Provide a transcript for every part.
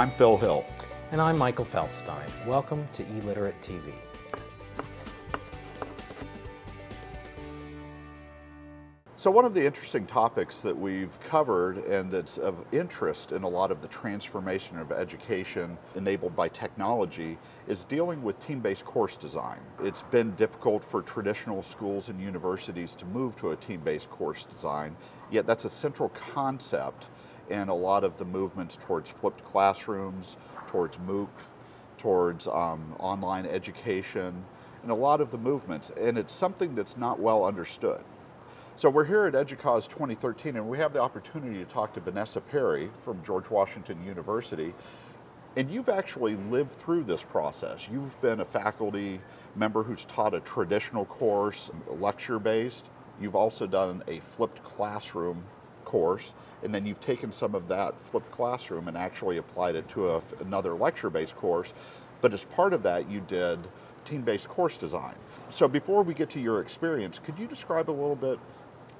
I'm Phil Hill. And I'm Michael Feldstein. Welcome to eLiterate TV. So one of the interesting topics that we've covered and that's of interest in a lot of the transformation of education enabled by technology is dealing with team-based course design. It's been difficult for traditional schools and universities to move to a team-based course design, yet that's a central concept in a lot of the movements towards flipped classrooms, towards MOOC, towards um, online education, and a lot of the movements, and it's something that's not well understood. So we're here at EDUCAUSE 2013 and we have the opportunity to talk to Vanessa Perry from George Washington University. And you've actually lived through this process. You've been a faculty member who's taught a traditional course, lecture-based. You've also done a flipped classroom course, and then you've taken some of that flipped classroom and actually applied it to a, another lecture-based course. But as part of that, you did team-based course design. So before we get to your experience, could you describe a little bit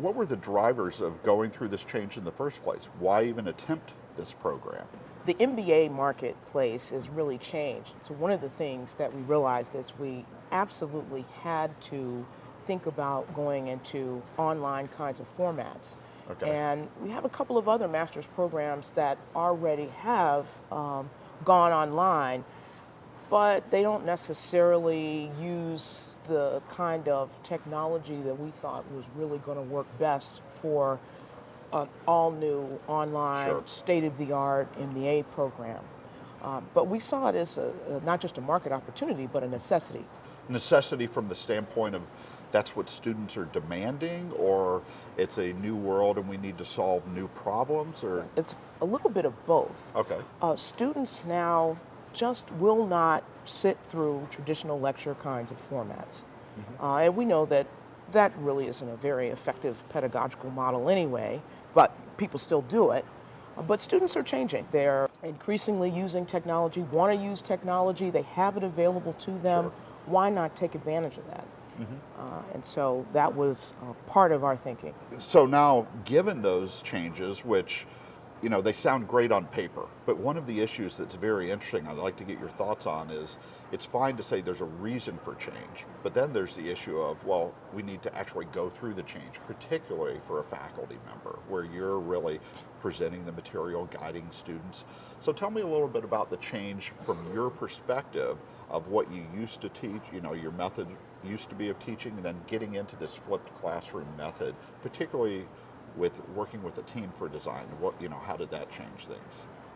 what were the drivers of going through this change in the first place? Why even attempt this program? The MBA marketplace has really changed. So one of the things that we realized is we absolutely had to think about going into online kinds of formats. Okay. And we have a couple of other master's programs that already have um, gone online, but they don't necessarily use the kind of technology that we thought was really going to work best for an all new online, sure. state of the art MBA program. Um, but we saw it as a, a, not just a market opportunity, but a necessity. Necessity from the standpoint of that's what students are demanding, or it's a new world and we need to solve new problems, or it's a little bit of both. Okay. Uh, students now just will not sit through traditional lecture kinds of formats. Mm -hmm. uh, and we know that that really isn't a very effective pedagogical model anyway, but people still do it. Uh, but students are changing. They're increasingly using technology, want to use technology, they have it available to them. Sure. Why not take advantage of that? Mm -hmm. uh, and so that was uh, part of our thinking. So now, given those changes, which you know, they sound great on paper, but one of the issues that's very interesting, I'd like to get your thoughts on is, it's fine to say there's a reason for change, but then there's the issue of, well, we need to actually go through the change, particularly for a faculty member, where you're really presenting the material, guiding students. So tell me a little bit about the change from your perspective of what you used to teach, you know, your method used to be of teaching, and then getting into this flipped classroom method, particularly with working with a team for design? What, you know, how did that change things?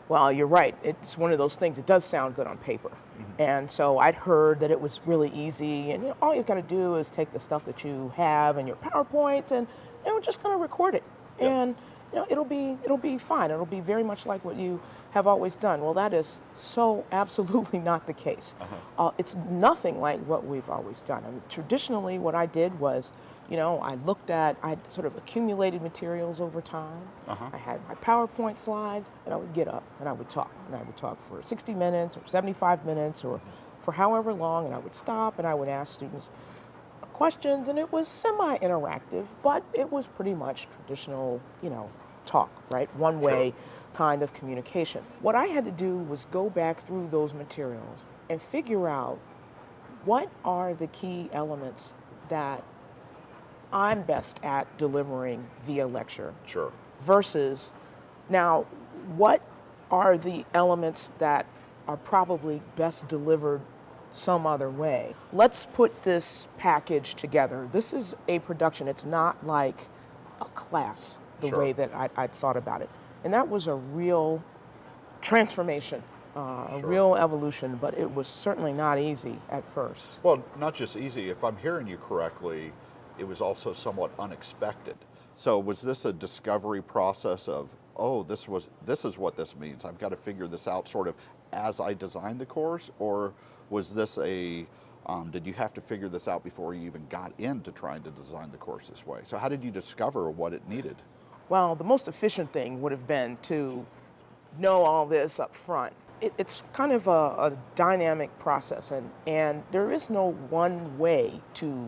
Well, you're right. It's one of those things. It does sound good on paper. Mm -hmm. And so I'd heard that it was really easy, and you know, all you've got to do is take the stuff that you have and your PowerPoints, and you know, just kind of record it. Yep. And you know, it'll be it'll be fine. It'll be very much like what you have always done. Well, that is so absolutely not the case. Uh -huh. uh, it's nothing like what we've always done. I mean, traditionally, what I did was, you know, I looked at, I sort of accumulated materials over time. Uh -huh. I had my PowerPoint slides, and I would get up and I would talk, and I would talk for 60 minutes or 75 minutes or for however long, and I would stop and I would ask students questions, and it was semi-interactive, but it was pretty much traditional, you know, talk, right? One way sure. kind of communication. What I had to do was go back through those materials and figure out what are the key elements that I'm best at delivering via lecture. Sure. Versus now, what are the elements that are probably best delivered some other way? Let's put this package together. This is a production. It's not like a class the sure. way that I, would thought about it. And that was a real transformation, uh, sure. a real evolution, but it was certainly not easy at first. Well, not just easy, if I'm hearing you correctly, it was also somewhat unexpected. So was this a discovery process of, oh, this was this is what this means. I've got to figure this out sort of as I designed the course, or was this a um, did you have to figure this out before you even got into trying to design the course this way? So how did you discover what it needed? Well, the most efficient thing would have been to know all this up front. it, it's kind of a, a dynamic process, and, and there is no one way to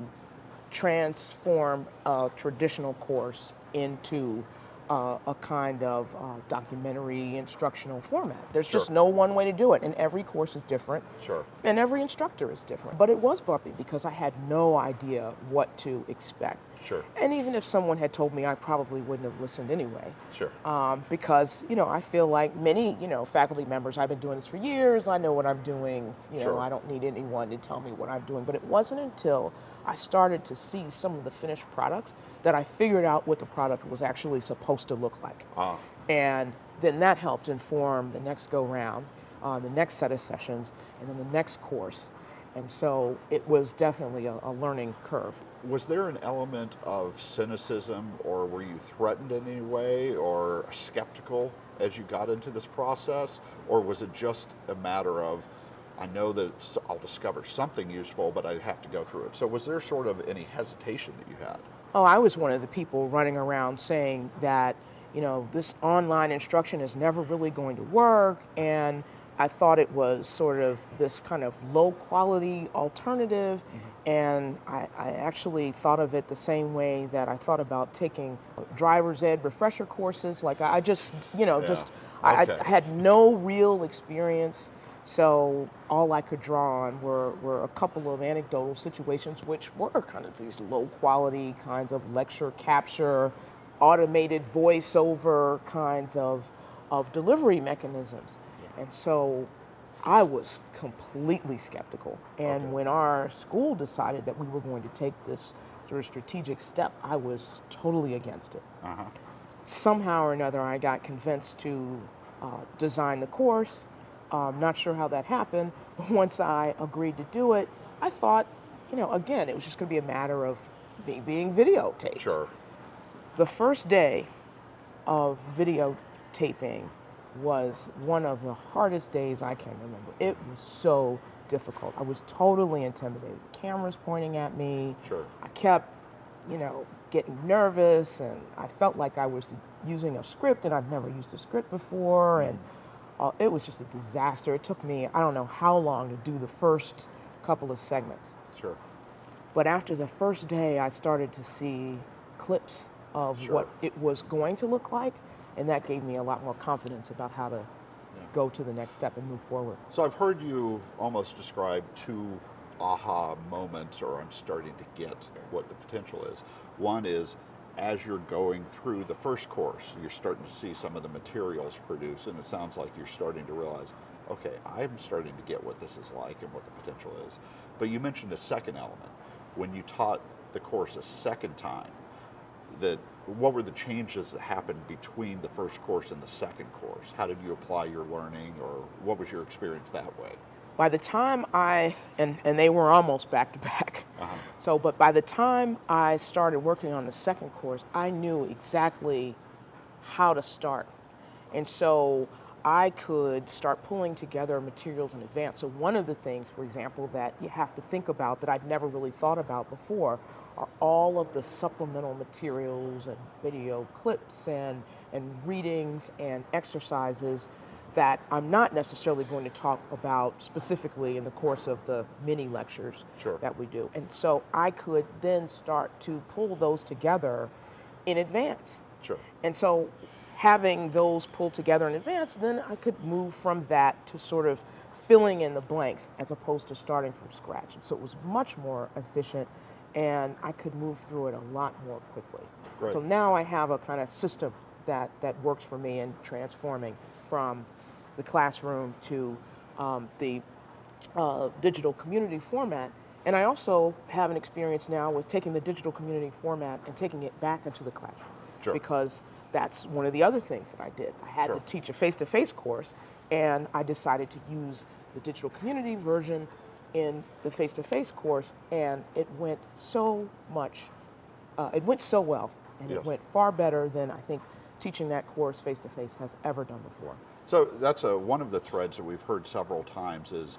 transform a traditional course into uh, a kind of uh, documentary instructional format. There's just no one way to do it, and every course is different. Sure. And every instructor is different. But it was bumpy because I had no idea what to expect. Sure. And even if someone had told me, I probably wouldn't have listened anyway. Sure. Um, because, you know, I feel like many, you know, faculty members, I've been doing this for years, I know what I'm doing, you know, I don't need anyone to tell me what I'm doing. But it wasn't until I started to see some of the finished products that I figured out what the product was actually supposed to look like. Ah, And then that helped inform the next go round, uh, the next set of sessions, and then the next course. And so it was definitely a, a learning curve. was there an element of cynicism or were you threatened in any way or skeptical as you got into this process? Or was it just a matter of, I know that it's- I'll discover something useful, but I'd have to go through it? So was there sort of any hesitation that you had? Oh, I was one of the people running around saying that, you know, this online instruction is never really going to work. And I thought it was sort of this kind of low quality alternative. Mm-hmm. And I, I actually thought of it the same way that I thought about taking driver's ed refresher courses. Like I just, you know, Yeah. just, I, I had no real experience. So all I could draw on were, were a couple of anecdotal situations, which were kind of these low quality kinds of lecture capture, automated voiceover kinds of, of delivery mechanisms. And so I was completely skeptical. And Okay. when our school decided that we were going to take this sort of strategic step, I was totally against it Uh-huh. somehow or another, I got convinced to uh, design the course. Um, not sure how that happened, but once I agreed to do it, I thought, you know, again, it was just going to be a matter of me being videotaped. Sure. The first day of videotaping was one of the hardest days I can remember. It was so difficult. I was totally intimidated. Cameras pointing at me. Sure. I kept, you know, getting nervous, and I felt like I was using a script, and I've never used a script before, and uh, it was just a disaster. It took me, I don't know how long to do the first couple of segments. Sure. But after the first day, I started to see clips of Sure. what it was going to look like, and that gave me a lot more confidence about how to go to the next step and move forward. So I've heard you almost describe two aha moments, or I'm starting to get what the potential is. One is as you're going through the first course, you're starting to see some of the materials produced, and it sounds like you're starting to realize, okay, I'm starting to get what this is like and what the potential is. But you mentioned a second element. When you taught the course a second time, that what were the changes that happened between the first course and the second course? How did you apply your learning, or what was your experience that way? By the time I, and, and they were almost back to back. Uh-huh. So, but by the time I started working on the second course, I knew exactly how to start. And so I could start pulling together materials in advance. So, one of the things, for example, that you have to think about that I'd never really thought about before are all of the supplemental materials and video clips and, and readings and exercises that I'm not necessarily going to talk about specifically in the course of the mini lectures Sure. that we do. And so I could then start to pull those together in advance. Sure. And so having those pulled together in advance, then I could move from that to sort of filling in the blanks as opposed to starting from scratch. And so it was much more efficient and I could move through it a lot more quickly. Great. So now I have a kind of system that, that works for me in transforming from the classroom to um, the uh, digital community format. And I also have an experience now with taking the digital community format and taking it back into the classroom. Sure. Because that's one of the other things that I did. I had Sure. to teach a face to face course, and I decided to use the digital community version in the face to face course, and it went so much, uh, it went so well, and Yes. it went far better than I think teaching that course face to face has ever done before. So that's a, one of the threads that we've heard several times is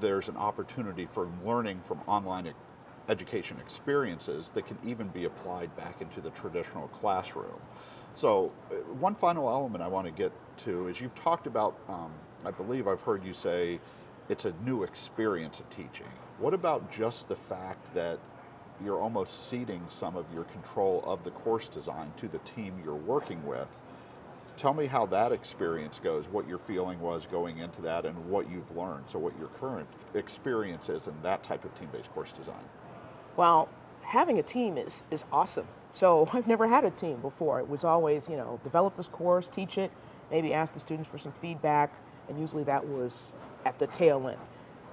there's an opportunity for learning from online education experiences that can even be applied back into the traditional classroom. So uh, one final element I want to get to is you've talked about um, I believe I've heard you say it's a new experience of teaching. What about just the fact that you're almost ceding some of your control of the course design to the team you're working with? Tell me how that experience goes, what your feeling was going into that, and what you've learned. So, what your current experience is in that type of team based course design. Well, having a team is, is awesome. So I've never had a team before. It was always, you know, develop this course, teach it, maybe ask the students for some feedback, and usually that was at the tail end.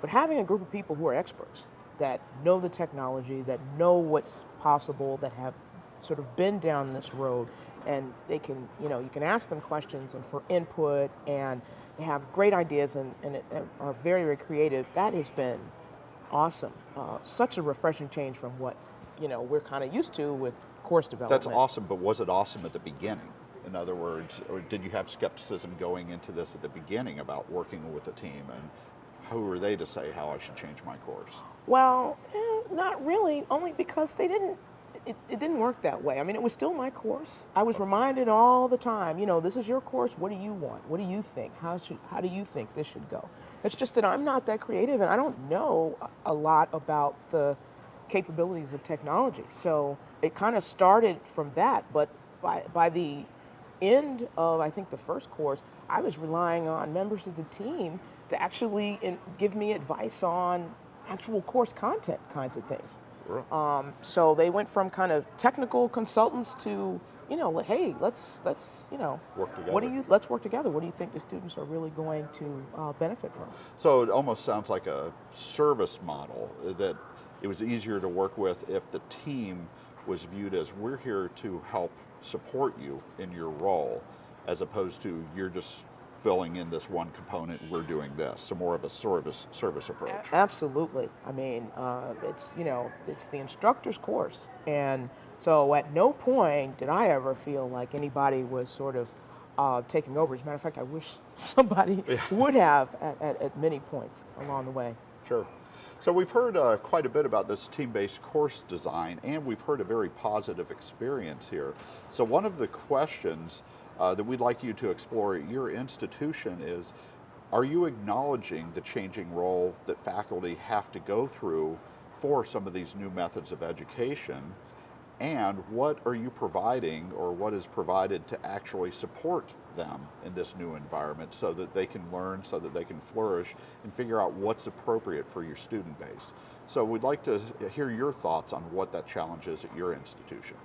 But having a group of people who are experts, that know the technology, that know what's possible, that have sort of been down this road, and they can, you know, you can ask them questions and for input, and they have great ideas and, and, it, and are very, very creative. That has been awesome. Uh, such a refreshing change from what, you know, we're kind of used to with course development. That's awesome, but was it awesome at the beginning? In other words, or did you have skepticism going into this at the beginning about working with a team and who are they to say how I should change my course? Well, eh, not really, only because they didn't. It, it didn't work that way. I mean, it was still my course. I was reminded all the time, you know, this is your course. What do you want? What do you think? How should how do you think this should go? It's just that I'm not that creative and I don't know a a lot about the capabilities of technology. So it kind of started from that, but by by the end of I think the first course, I was relying on members of the team to actually in, give me advice on actual course content kinds of things. Um, so they went from kind of technical consultants to, you know, like, hey, let's let's you know, Work What do together. you let's work together? What do you think the students are really going to uh, benefit from? So it almost sounds like a service model that it was easier to work with if the team was viewed as we're here to help support you in your role, as opposed to you're just filling in this one component, we're doing this. So more of a service service approach. Absolutely. I mean, uh, it's you know, it's the instructor's course, and so at no point did I ever feel like anybody was sort of uh, taking over. As a matter of fact, I wish somebody would have at, at, at many points along the way. Sure. So we've heard uh, quite a bit about this team-based course design, and we've heard a very positive experience here. So one of the questions uh, that we'd like you to explore at your institution is, are you acknowledging the changing role that faculty have to go through for some of these new methods of education? And what are you providing or what is provided to actually support them in this new environment so that they can learn, so that they can flourish and figure out what's appropriate for your student base? So we'd like to hear your thoughts on what that challenge is at your institution.